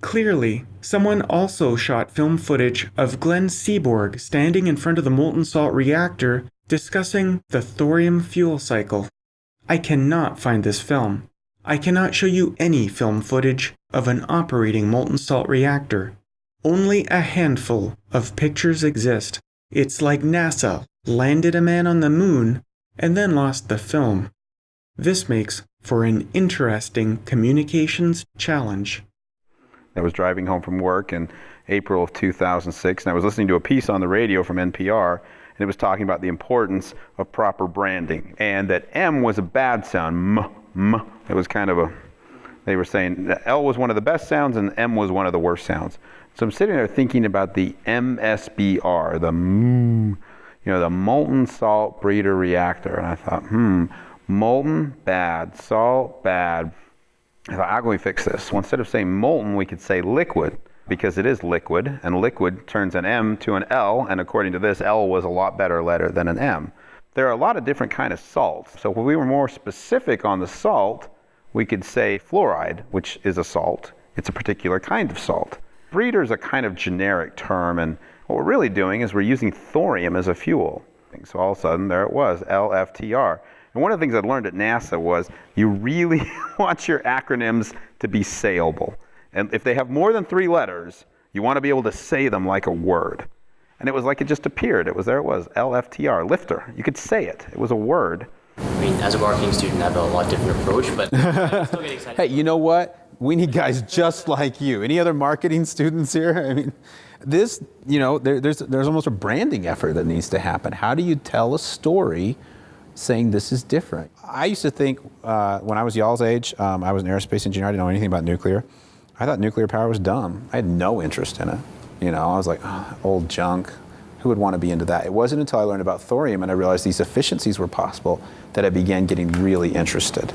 Clearly, someone also shot film footage of Glenn Seaborg standing in front of the molten salt reactor discussing the thorium fuel cycle. I cannot find this film. I cannot show you any film footage of an operating molten salt reactor. Only a handful of pictures exist. It's like NASA landed a man on the moon and then lost the film. This makes for an interesting communications challenge. I was driving home from work in April of 2006, and I was listening to a piece on the radio from NPR, and it was talking about the importance of proper branding, and that M was a bad sound. M, M. It was kind of a, they were saying L was one of the best sounds, and M was one of the worst sounds. So I'm sitting there thinking about the MSBR, the M, you know, the molten salt breeder reactor, and I thought, hmm, molten, bad, salt, bad, how can we fix this? Well, instead of saying molten, we could say liquid because it is liquid, and liquid turns an M to an L, and according to this, L was a lot better letter than an M. There are a lot of different kind of salts. So if we were more specific on the salt, we could say fluoride, which is a salt. It's a particular kind of salt. Breeder is a kind of generic term, and what we're really doing is we're using thorium as a fuel. So all of a sudden, there it was, LFTR. And one of the things I learned at NASA was you really want your acronyms to be sayable. And if they have more than three letters, you want to be able to say them like a word. And it was like it just appeared. It was there it was, LFTR, lifter. You could say it. It was a word. I mean, as a marketing student, I have a lot different approach, but I still get excited. Hey, you know what? We need guys just like you. Any other marketing students here? I mean, this, you know, there, there's, there's almost a branding effort that needs to happen. How do you tell a story saying this is different? I used to think uh, when I was y'all's age, um, I was an aerospace engineer, I didn't know anything about nuclear. I thought nuclear power was dumb. I had no interest in it. You know, I was like, oh, old junk. Who would want to be into that? It wasn't until I learned about thorium and I realized these efficiencies were possible that I began getting really interested.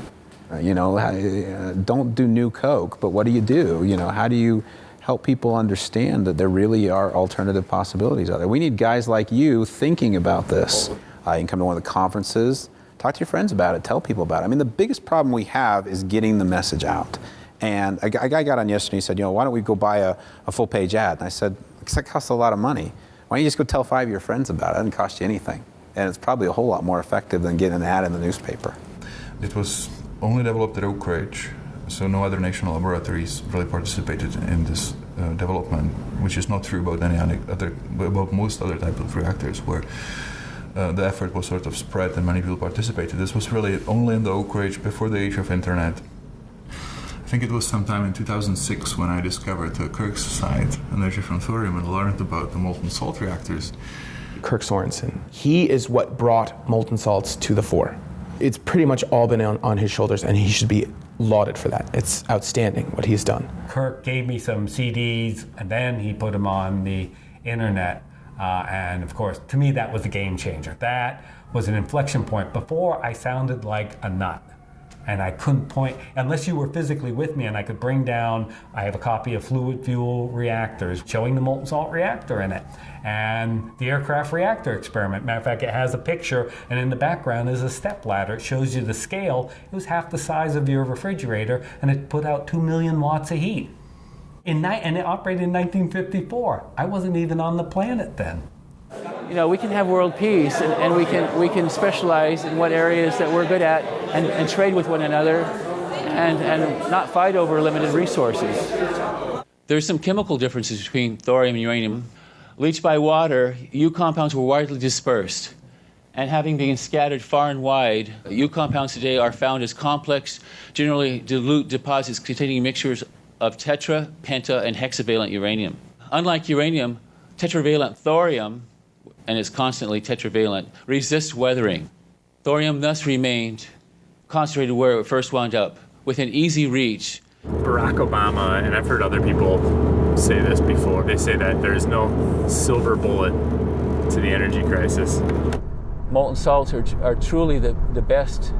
Uh, you know, uh, don't do new Coke, but what do you do? You know, how do you help people understand that there really are alternative possibilities out there? We need guys like you thinking about this. Uh, you can come to one of the conferences, talk to your friends about it, tell people about it. I mean, the biggest problem we have is getting the message out. And a, guy got on yesterday and he said, you know, why don't we go buy a, a full page ad? And I said, because that costs a lot of money. Why don't you just go tell five of your friends about it? It doesn't cost you anything. And it's probably a whole lot more effective than getting an ad in the newspaper. It was only developed at Oak Ridge, so no other national laboratories really participated in this uh, development, which is not true about any other, about most other types of reactors where uh, the effort was sort of spread and many people participated. This was really only in the Oak Ridge before the age of internet. I think it was sometime in 2006 when I discovered the Kirk site, energy from thorium, and learned about the molten salt reactors. Kirk Sorensen. He is what brought molten salts to the fore. It's pretty much all been on, on his shoulders, and he should be lauded for that. It's outstanding what he's done. Kirk gave me some CDs, and then he put them on the internet. Uh, and of course, to me, that was a game changer. That was an inflection point. Before, I sounded like a nut. And I couldn't point, unless you were physically with me and I could bring down, I have a copy of Fluid Fuel Reactors showing the molten salt reactor in it and the aircraft reactor experiment. Matter of fact, it has a picture, and in the background is a step ladder. It shows you the scale. It was half the size of your refrigerator, and it put out 2 million watts of heat. In ni- and it operated in 1954. I wasn't even on the planet then. You know, we can have world peace, and, and we, can, we can specialize in what areas that we're good at and, and trade with one another and, and not fight over limited resources. There's some chemical differences between thorium and uranium. Leached by water, U compounds were widely dispersed. And having been scattered far and wide, U compounds today are found as complex, generally dilute deposits containing mixtures of tetra, penta, and hexavalent uranium. Unlike uranium, tetravalent thorium, and it's constantly tetravalent, resists weathering. Thorium thus remained concentrated where it first wound up, within easy reach. Barack Obama, and I've heard other people say this before, they say that there's no silver bullet to the energy crisis. Molten salts are, are truly the, the best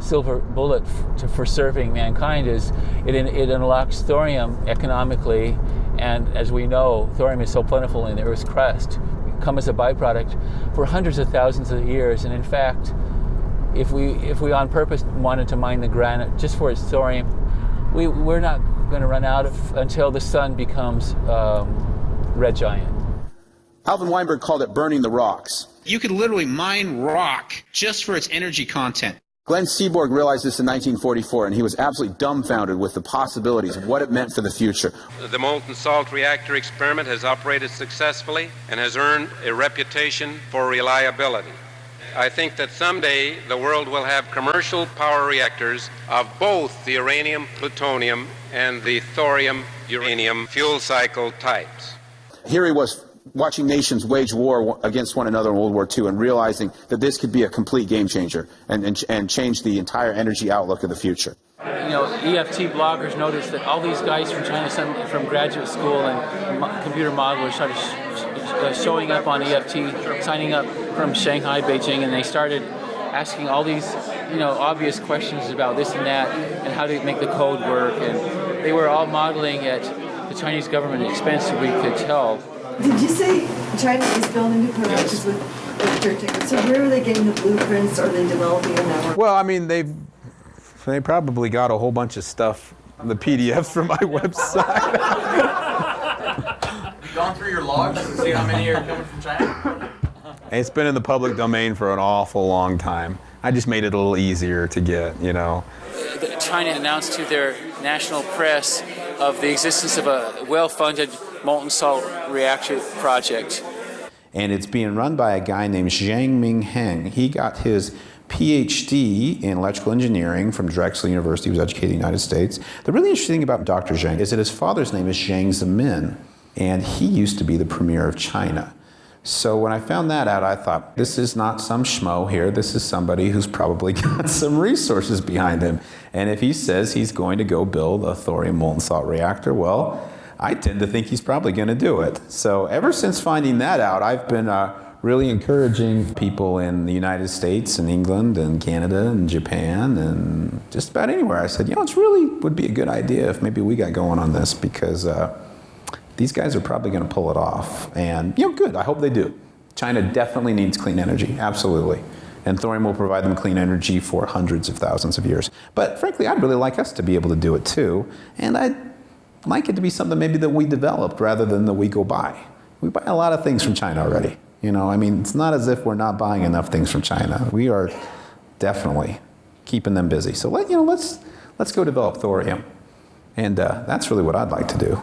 silver bullet to, for serving mankind is it, it unlocks thorium economically and as we know thorium is so plentiful in the earth's crust come as a byproduct for hundreds of thousands of years and in fact if we if we on purpose wanted to mine the granite just for its thorium we, we're not going to run out of, until the sun becomes um, red giant. Alvin Weinberg called it burning the rocks. You could literally mine rock just for its energy content. Glenn Seaborg realized this in 1944, and he was absolutely dumbfounded with the possibilities of what it meant for the future. The molten salt reactor experiment has operated successfully and has earned a reputation for reliability. I think that someday the world will have commercial power reactors of both the uranium plutonium and the thorium uranium fuel cycle types. Here he was watching nations wage war against one another in World War II and realizing that this could be a complete game changer and, and, and change the entire energy outlook of the future. You know, EFT bloggers noticed that all these guys from China, from graduate school and computer modelers started sh- sh- uh, showing up on EFT, signing up from Shanghai, Beijing, and they started asking all these, you know, obvious questions about this and that and how to make the code work. And they were all modeling at the Chinese government expense, we could tell. Did you say China is building new nuclear reactors with with tickets? So where are they getting the blueprints? Are they developing a network? Well, I mean, they've they probably got a whole bunch of stuff, the PDFs from my website. Have gone through your logs to see how many are coming from China? it's been in the public domain for an awful long time. I just made it a little easier to get, you know. China announced to their national press of the existence of a well-funded molten salt reactor project. and it's being run by a guy named Jiang Mianheng. He got his PhD in electrical engineering from Drexel University. He was educated in the United States. The really interesting thing about Dr. Jiang is that his father's name is Jiang Zemin, and he used to be the premier of China. So when I found that out, I thought, this is not some schmo here. This is somebody who's probably got some resources behind him. And if he says he's going to go build a thorium molten salt reactor, well, I tend to think he's probably going to do it. So ever since finding that out, I've been uh, really encouraging people in the United States and England and Canada and Japan and just about anywhere. I said, you know, it's really would be a good idea if maybe we got going on this because uh, these guys are probably going to pull it off. And, you know, good. I hope they do. China definitely needs clean energy, absolutely. And thorium will provide them clean energy for hundreds of thousands of years. But frankly, I'd really like us to be able to do it too. And I'd like it to be something maybe that we developed rather than that we go buy. We buy a lot of things from China already. You know, I mean, it's not as if we're not buying enough things from China. We are definitely keeping them busy. So let you know, let's let's go develop thorium, and uh, that's really what I'd like to do.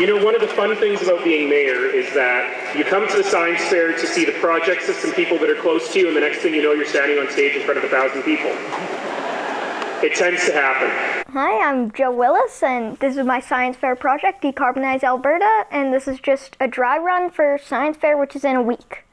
You know, one of the fun things about being mayor is that you come to the science fair to see the projects of some people that are close to you, and the next thing you know, you're standing on stage in front of a thousand people. It tends to happen. Hi, I'm Joe Willis, and this is my science fair project, Decarbonize Alberta, and this is just a dry run for science fair, which is in a week.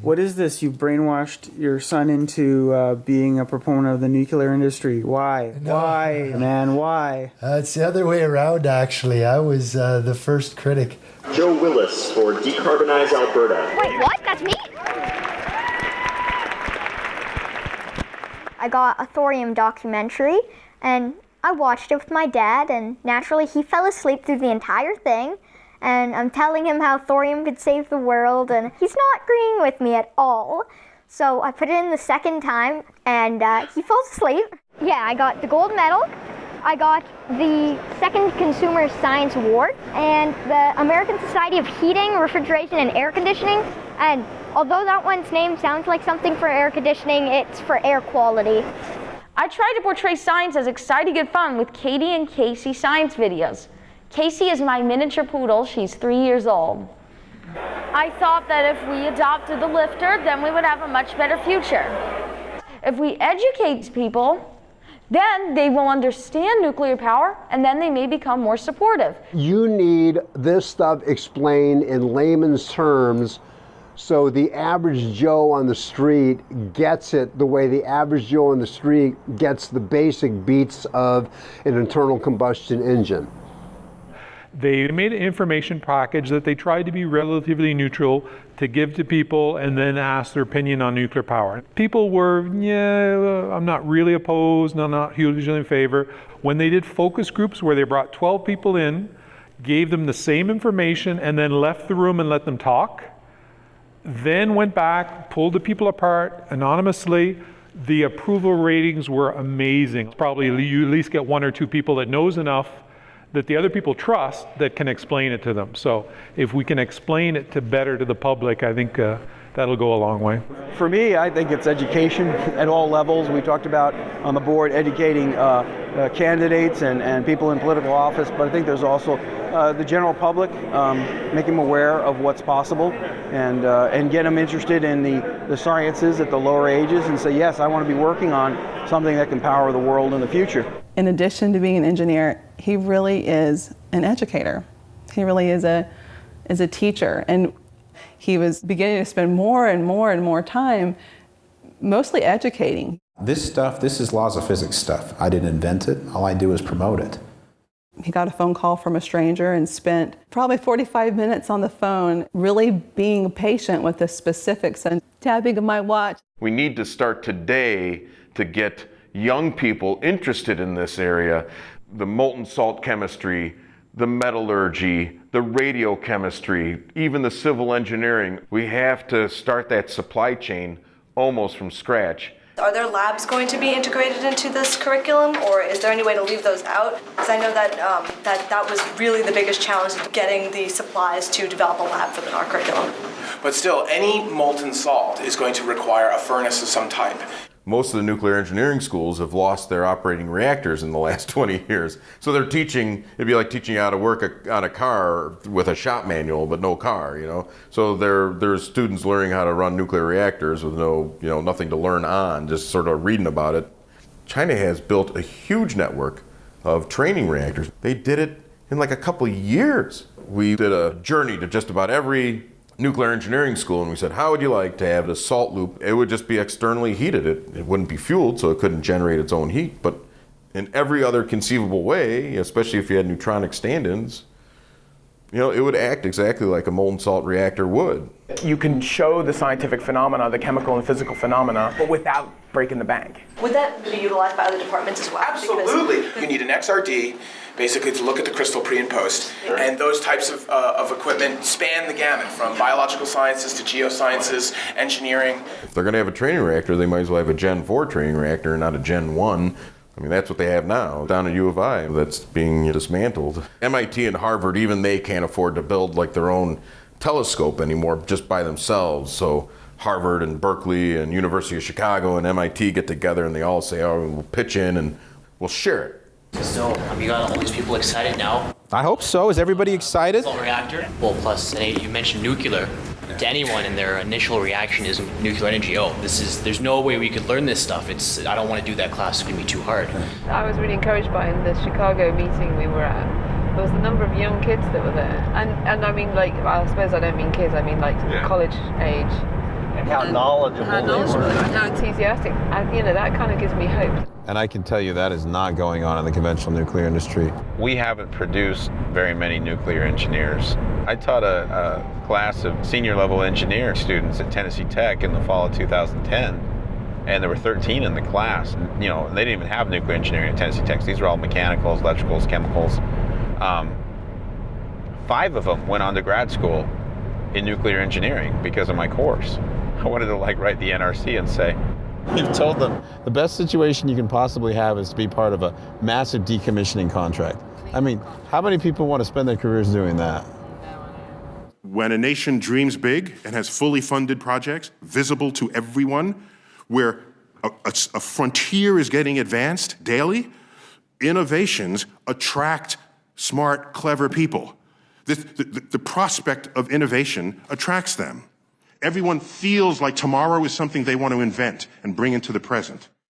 What is this? You brainwashed your son into uh, being a proponent of the nuclear industry. Why? Why, man? Why? Uh, it's the other way around, actually. I was uh, the first critic. Joe Willis for Decarbonize Alberta. Wait, what? That's me? I got a thorium documentary, and I watched it with my dad, and naturally, he fell asleep through the entire thing. And I'm telling him how thorium could save the world, and he's not agreeing with me at all. So I put it in the second time, and uh, he falls asleep. Yeah, I got the gold medal. I got the second Consumer Science Award and the American Society of Heating, Refrigeration, and Air Conditioning. And although that one's name sounds like something for air conditioning, it's for air quality. I try to portray science as exciting and fun with Katie and Casey science videos. Casey is my miniature poodle. She's three years old. I thought that if we adopted the LFTR, then we would have a much better future. If we educate people, then they will understand nuclear power and then they may become more supportive. You need this stuff explained in layman's terms so the average Joe on the street gets it the way the average Joe on the street gets the basic beats of an internal combustion engine. They made an information package that they tried to be relatively neutral to give to people and then ask their opinion on nuclear power. People were, yeah, I'm not really opposed, I'm not hugely in favor. When they did focus groups where they brought 12 people in, gave them the same information, and then left the room and let them talk, then went back, pulled the people apart anonymously, The approval ratings were amazing. Probably you at least get one or two people that knows enough that the other people trust that can explain it to them. So if we can explain it to better to the public, I think uh, that'll go a long way. For me, I think it's education at all levels. We talked about on the board educating uh, uh, candidates and, and people in political office, but I think there's also uh, the general public, um, make them aware of what's possible and, uh, and get them interested in the, the sciences at the lower ages and say, yes, I want to be working on something that can power the world in the future. In addition to being an engineer, he really is an educator. He really is a, is a teacher. And he was beginning to spend more and more and more time mostly educating. This stuff, this is laws of physics stuff. I didn't invent it. All I do is promote it. He got a phone call from a stranger and spent probably 45 minutes on the phone, really being patient with the specifics and tapping of my watch. We need to start today to get young people interested in this area the molten salt chemistry, the metallurgy, the radiochemistry, even the civil engineering. We have to start that supply chain almost from scratch. Are there labs going to be integrated into this curriculum, or is there any way to leave those out? Because I know that um, that that was really the biggest challenge, getting the supplies to develop a lab for the NAR curriculum. But still, any molten salt is going to require a furnace of some type most of the nuclear engineering schools have lost their operating reactors in the last 20 years. So they're teaching, it'd be like teaching how to work a, on a car with a shop manual, but no car, you know? So there, there's students learning how to run nuclear reactors with no, you know, nothing to learn on, just sort of reading about it. China has built a huge network of training reactors. They did it in like a couple years. We did a journey to just about every nuclear engineering school and we said, how would you like to have the salt loop? It would just be externally heated. It, it wouldn't be fueled, so it couldn't generate its own heat. But in every other conceivable way, especially if you had neutronic stand-ins, you know, it would act exactly like a molten salt reactor would. You can show the scientific phenomena, the chemical and physical phenomena, but without breaking the bank. Would that be utilized by other departments as well? Absolutely. Because you need an XRD, basically to look at the crystal pre and post, sure. and those types of, uh, of equipment span the gamut from biological sciences to geosciences, engineering. If they're going to have a training reactor, they might as well have a Gen 4 training reactor, not a Gen 1. I mean, that's what they have now down at U of I that's being dismantled. MIT and Harvard, even they can't afford to build like their own telescope anymore just by themselves. So Harvard and Berkeley and University of Chicago and MIT get together and they all say, oh, we'll pitch in and we'll share it. So, um, you got all these people excited now. I hope so. Is everybody excited? Salt reactor. Well, plus, you mentioned nuclear to anyone and their initial reaction is nuclear energy. Oh, this is there's no way we could learn this stuff. It's I don't want to do that class. It's gonna be too hard. I was really encouraged by in the Chicago meeting we were at. There was a number of young kids that were there, and and I mean like I suppose I don't mean kids. I mean like yeah. college age. And how knowledgeable, how knowledgeable they were. And how enthusiastic. And, you know, that kind of gives me hope. And I can tell you that is not going on in the conventional nuclear industry. We haven't produced very many nuclear engineers. I taught a, a class of senior level engineer students at Tennessee Tech in the fall of 2010 and there were 13 in the class. And, you know, they didn't even have nuclear engineering at Tennessee Tech. These were all mechanicals, electricals, chemicals. Um, five of them went on to grad school in nuclear engineering because of my course. I wanted to like write the NRC and say, You've told them the best situation you can possibly have is to be part of a massive decommissioning contract. I mean, how many people want to spend their careers doing that? When a nation dreams big and has fully funded projects visible to everyone, where a, a, a frontier is getting advanced daily, innovations attract smart, clever people. The, the, the prospect of innovation attracts them. Everyone feels like tomorrow is something they want to invent and bring into the present.